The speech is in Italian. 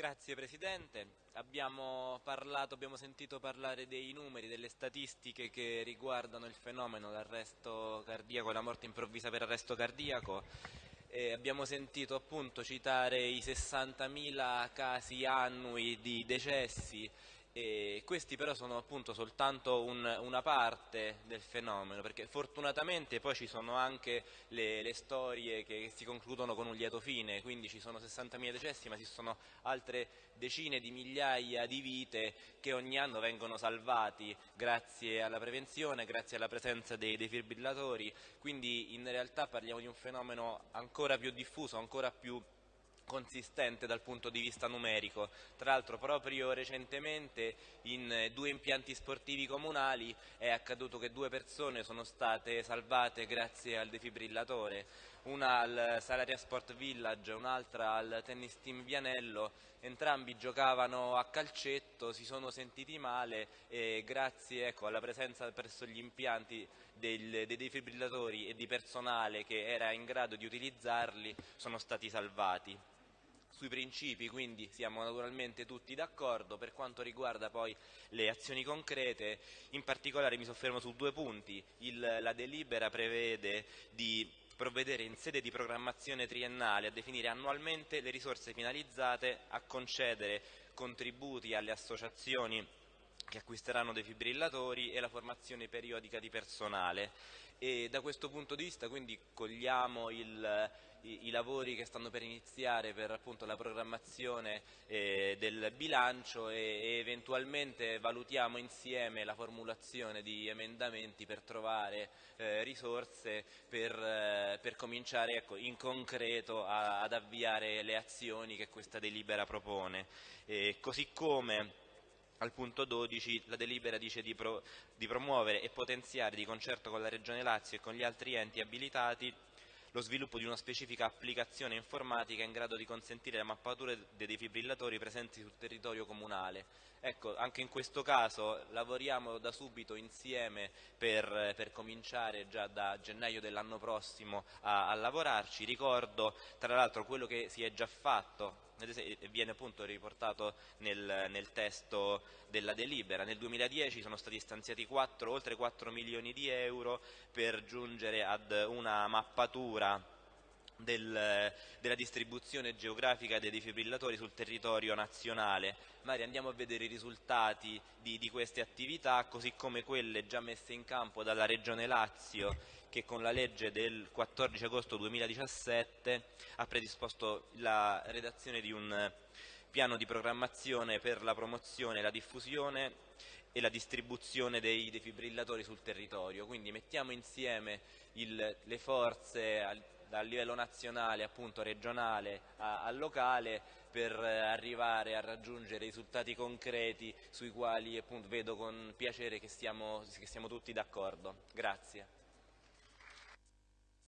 Grazie Presidente, abbiamo, parlato, abbiamo sentito parlare dei numeri, delle statistiche che riguardano il fenomeno l'arresto cardiaco, la morte improvvisa per arresto cardiaco. E abbiamo sentito appunto citare i 60.000 casi annui di decessi e questi però sono appunto soltanto un, una parte del fenomeno, perché fortunatamente poi ci sono anche le, le storie che si concludono con un lieto fine, quindi ci sono 60.000 decessi, ma ci sono altre decine di migliaia di vite che ogni anno vengono salvati grazie alla prevenzione, grazie alla presenza dei defibrillatori, quindi in realtà parliamo di un fenomeno ancora più diffuso, ancora più consistente dal punto di vista numerico. Tra l'altro proprio recentemente in due impianti sportivi comunali è accaduto che due persone sono state salvate grazie al defibrillatore, una al Salaria Sport Village e un'altra al Tennis Team Vianello, entrambi giocavano a calcetto, si sono sentiti male e grazie ecco, alla presenza presso gli impianti del, dei defibrillatori e di personale che era in grado di utilizzarli sono stati salvati sui principi quindi siamo naturalmente tutti d'accordo, per quanto riguarda poi le azioni concrete in particolare mi soffermo su due punti, Il, la delibera prevede di provvedere in sede di programmazione triennale a definire annualmente le risorse finalizzate a concedere contributi alle associazioni che acquisteranno defibrillatori e la formazione periodica di personale e da questo punto di vista quindi cogliamo il, i, i, lavori che stanno per iniziare per appunto, la programmazione eh, del bilancio e, e, eventualmente valutiamo insieme la formulazione di emendamenti per trovare eh, risorse per, eh, per cominciare ecco, in concreto a, ad avviare le azioni che questa delibera propone. così come al punto 12 la delibera dice di, pro, di promuovere e potenziare di concerto con la Regione Lazio e con gli altri enti abilitati lo sviluppo di una specifica applicazione informatica in grado di consentire la mappatura dei defibrillatori presenti sul territorio comunale. Ecco, anche in questo caso lavoriamo da subito insieme per, per cominciare già da gennaio dell'anno prossimo a, a lavorarci. Ricordo tra l'altro quello che si è già fatto viene appunto riportato nel, nel, testo della delibera. Nel 2010 sono stati stanziati 4, oltre 4 milioni di euro per giungere ad una mappatura del, della distribuzione geografica dei defibrillatori sul territorio nazionale. Magari andiamo a vedere i risultati di, di queste attività, così come quelle già messe in campo dalla Regione Lazio che con la legge del 14 agosto 2017 ha predisposto la redazione di un piano di programmazione per la promozione, la diffusione e la distribuzione dei defibrillatori sul territorio. Quindi mettiamo insieme il, le forze dal livello nazionale, appunto regionale al locale per arrivare a raggiungere risultati concreti sui quali appunto, vedo con piacere che siamo, che siamo tutti d'accordo. Grazie.